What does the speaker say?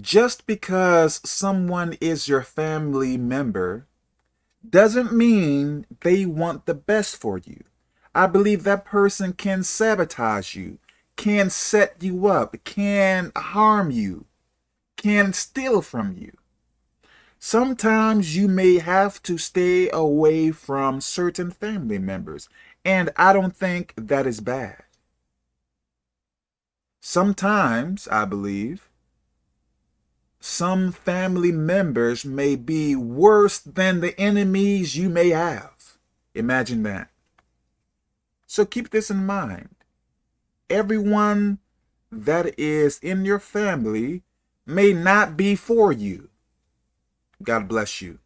just because someone is your family member doesn't mean they want the best for you. I believe that person can sabotage you, can set you up, can harm you, can steal from you. Sometimes you may have to stay away from certain family members, and I don't think that is bad. Sometimes, I believe, some family members may be worse than the enemies you may have. Imagine that. So keep this in mind. Everyone that is in your family may not be for you. God bless you.